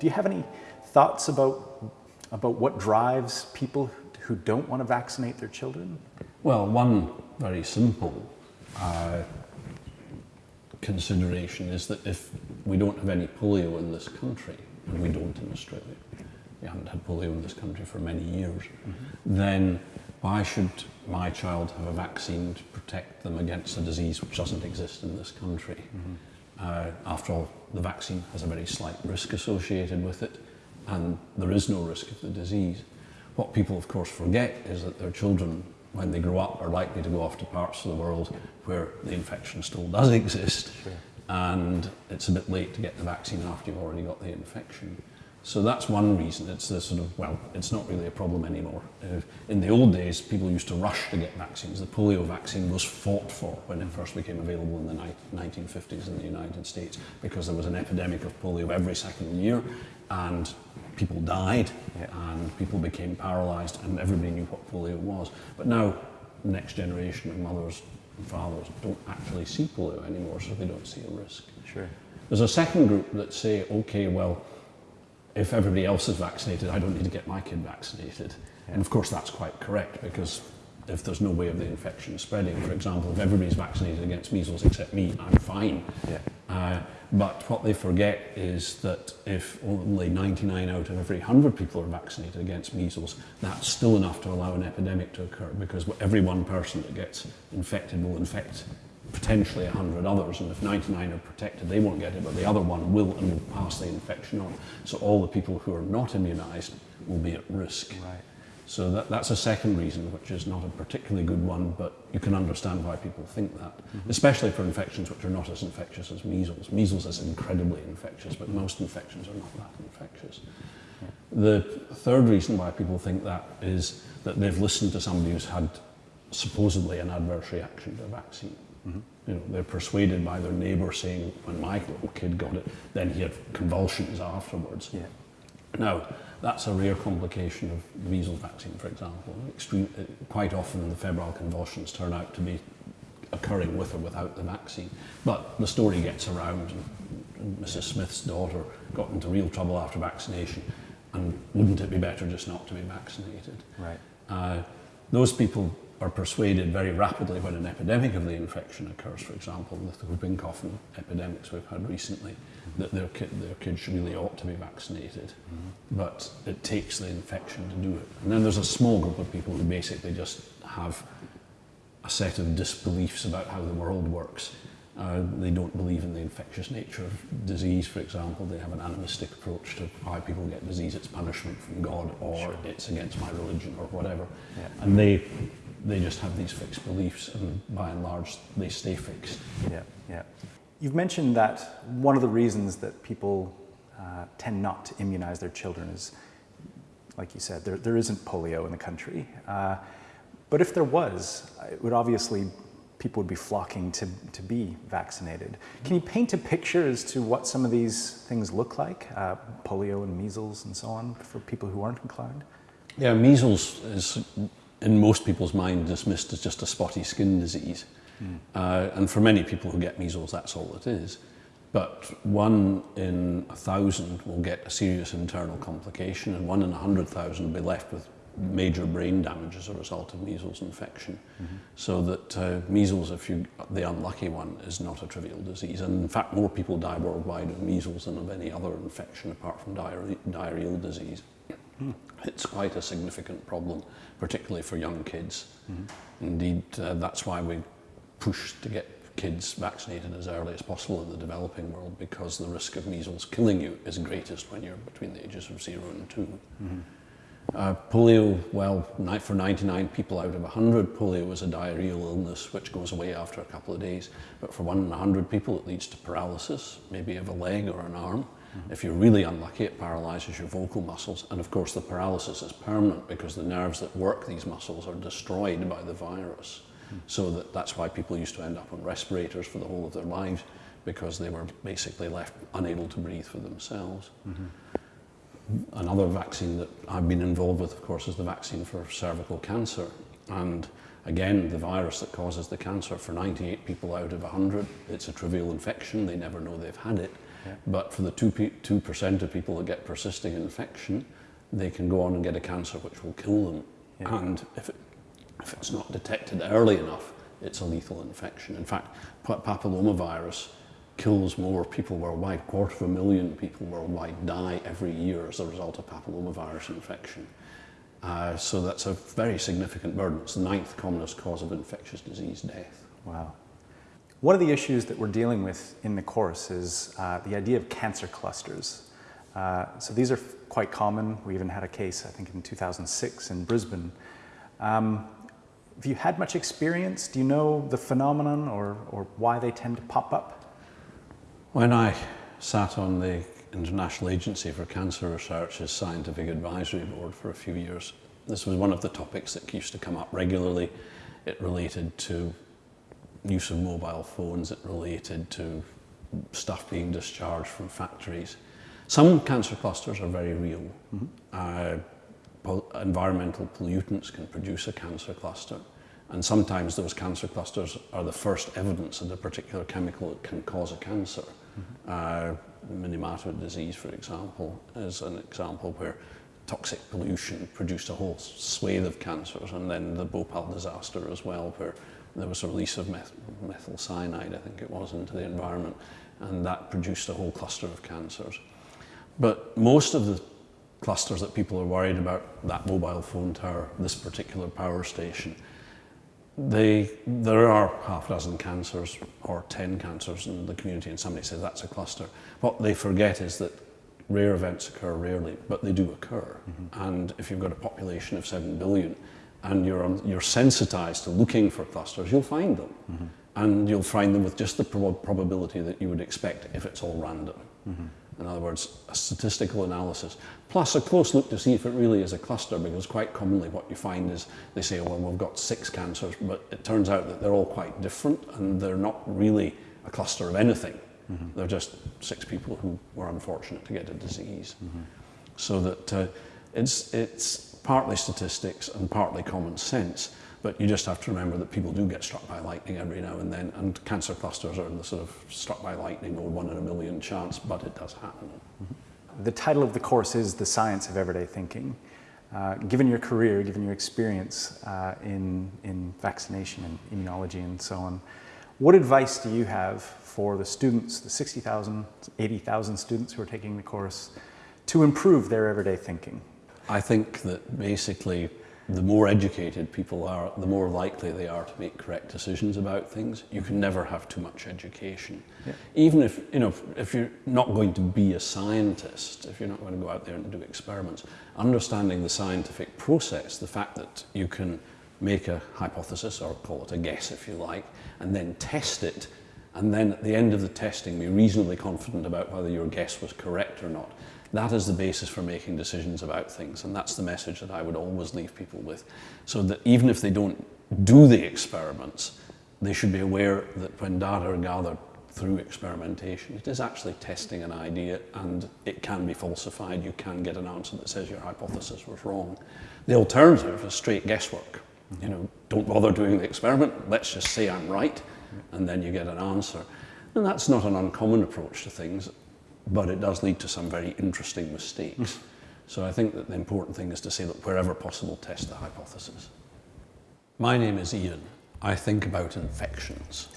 Do you have any thoughts about, about what drives people who don't want to vaccinate their children? Well, one very simple uh, consideration is that if we don't have any polio in this country, and we don't in Australia, we haven't had polio in this country for many years, mm -hmm. then why should my child have a vaccine to protect them against a disease which doesn't exist in this country? Mm -hmm. Uh, after all, the vaccine has a very slight risk associated with it, and there is no risk of the disease. What people, of course, forget is that their children when they grow up, are likely to go off to parts of the world where the infection still does exist. Sure. And it's a bit late to get the vaccine after you've already got the infection. So that's one reason. It's the sort of, well, it's not really a problem anymore. Uh, in the old days, people used to rush to get vaccines. The polio vaccine was fought for when it first became available in the 1950s in the United States because there was an epidemic of polio every second year and people died yeah. and people became paralysed and everybody knew what polio was. But now, the next generation of mothers and fathers don't actually see polio anymore, so they don't see a risk. Sure. There's a second group that say, okay, well, if everybody else is vaccinated, I don't need to get my kid vaccinated. Yeah. And of course, that's quite correct because if there's no way of the infection spreading, for example, if everybody's vaccinated against measles except me, I'm fine. Yeah. Uh, but what they forget is that if only 99 out of every 100 people are vaccinated against measles, that's still enough to allow an epidemic to occur because every one person that gets infected will infect potentially 100 others and if 99 are protected they won't get it but the other one will and will pass the infection on. So all the people who are not immunised will be at risk. Right. So that, that's a second reason, which is not a particularly good one, but you can understand why people think that, mm -hmm. especially for infections which are not as infectious as measles. Measles is incredibly infectious, but most infections are not that infectious. Yeah. The third reason why people think that is that they've listened to somebody who's had supposedly an adverse reaction to a vaccine. Mm -hmm. You know, they're persuaded by their neighbour saying, when my little kid got it, then he had convulsions afterwards. Yeah. Now, that's a rare complication of the measles vaccine, for example. Extreme, uh, quite often the febrile convulsions turn out to be occurring with or without the vaccine. But the story gets around, and Mrs. Smith's daughter got into real trouble after vaccination, and wouldn't it be better just not to be vaccinated? Right. Uh, those people are persuaded very rapidly when an epidemic of the infection occurs, for example, with the whooping cough epidemics we've had recently, that their, ki their kids really ought to be vaccinated. Mm -hmm. But it takes the infection to do it. And then there's a small group of people who basically just have a set of disbeliefs about how the world works. Uh, they don't believe in the infectious nature of disease, for example. They have an animistic approach to why people get disease. It's punishment from God or sure. it's against my religion or whatever. Yeah. And they they just have these fixed beliefs and by and large they stay fixed. Yeah, yeah. You've mentioned that one of the reasons that people uh, tend not to immunize their children is, like you said, there, there isn't polio in the country. Uh, but if there was, it would obviously, people would be flocking to, to be vaccinated. Can you paint a picture as to what some of these things look like, uh, polio and measles and so on, for people who aren't inclined? Yeah, measles is in most people's mind dismissed as just a spotty skin disease. Mm. Uh, and for many people who get measles, that's all it is. But one in a thousand will get a serious internal complication, and one in a hundred thousand will be left with major brain damage as a result of measles infection. Mm -hmm. So that uh, measles, if you the unlucky one, is not a trivial disease. And in fact, more people die worldwide of measles than of any other infection apart from diarrhe diarrheal disease. Mm. It's quite a significant problem, particularly for young kids. Mm -hmm. Indeed, uh, that's why we push to get kids vaccinated as early as possible in the developing world because the risk of measles killing you is greatest when you're between the ages of zero and 2 mm -hmm. Uh, polio, well, for 99 people out of 100, polio is a diarrheal illness which goes away after a couple of days. But for one in 100 people, it leads to paralysis, maybe of a leg or an arm. -hmm. If you're really unlucky, it paralyzes your vocal muscles. And of course, the paralysis is permanent because the nerves that work these muscles are destroyed by the virus. Mm -hmm. So that, that's why people used to end up on respirators for the whole of their lives because they were basically left unable to breathe for themselves. Mm -hmm. Another vaccine that I've been involved with, of course, is the vaccine for cervical cancer. And again, the virus that causes the cancer, for 98 people out of 100, it's a trivial infection. They never know they've had it Yeah. But for the 2%, percent of people that get persisting infection, they can go on and get a cancer which will kill them. Yeah. And if, it, if it's not detected early enough, it's a lethal infection. In fact, papillomavirus kills more people worldwide. Quarter of a million people worldwide die every year as a result of papillomavirus infection. Uh, so that's a very significant burden. It's the ninth commonest cause of infectious disease death. Wow. One of the issues that we're dealing with in the course is uh, the idea of cancer clusters. Uh, so these are quite common. We even had a case, I think, in 2006 in Brisbane. Um, have you had much experience? Do you know the phenomenon or, or why they tend to pop up? When I sat on the International Agency for Cancer Research's Scientific Advisory Board for a few years, this was one of the topics that used to come up regularly. It related to use of mobile phones, it related to stuff being discharged from factories. Some cancer clusters are very real. Mm -hmm. uh, environmental pollutants can produce a cancer cluster. And sometimes those cancer clusters are the first evidence that a particular chemical that can cause a cancer. Mm -hmm. uh, Minamata disease, for example, is an example where toxic pollution produced a whole swathe of cancers, and then the Bhopal disaster as well, where there was a release of meth methyl cyanide, I think it was, into the environment, and that produced a whole cluster of cancers. But most of the clusters that people are worried about, that mobile phone tower, this particular power station, they, there are half a dozen cancers or 10 cancers in the community and somebody says that's a cluster. What they forget is that rare events occur rarely, but they do occur. Mm -hmm. And if you've got a population of 7 billion and you're, um, you're sensitized to looking for clusters, you'll find them. Mm -hmm. And you'll find them with just the prob probability that you would expect if it's all random. Mm -hmm. In other words, a statistical analysis, plus a close look to see if it really is a cluster, because quite commonly what you find is they say, well, we've got six cancers, but it turns out that they're all quite different and they're not really a cluster of anything. Mm -hmm. They're just six people who were unfortunate to get a disease. Mm -hmm. So that uh, it's, it's partly statistics and partly common sense. But you just have to remember that people do get struck by lightning every now and then, and cancer clusters are in the sort of struck by lightning or one in a million chance, but it does happen. Mm -hmm. The title of the course is The Science of Everyday Thinking. Uh, given your career, given your experience uh, in, in vaccination and immunology and so on, what advice do you have for the students, the 60,000, 80,000 students who are taking the course, to improve their everyday thinking? I think that basically the more educated people are, the more likely they are to make correct decisions about things. You can never have too much education. Yeah. Even if, you know, if you're not going to be a scientist, if you're not going to go out there and do experiments, understanding the scientific process, the fact that you can make a hypothesis, or call it a guess if you like, and then test it, and then at the end of the testing be reasonably confident about whether your guess was correct or not. That is the basis for making decisions about things, and that's the message that I would always leave people with. So that even if they don't do the experiments, they should be aware that when data are gathered through experimentation, it is actually testing an idea and it can be falsified. You can get an answer that says your hypothesis was wrong. The alternative is straight guesswork. You know, don't bother doing the experiment, let's just say I'm right, and then you get an answer. And that's not an uncommon approach to things but it does lead to some very interesting mistakes. Hmm. so I think that the important thing is to say, look, wherever possible, test the hypothesis. My name is Ian. I think about infections.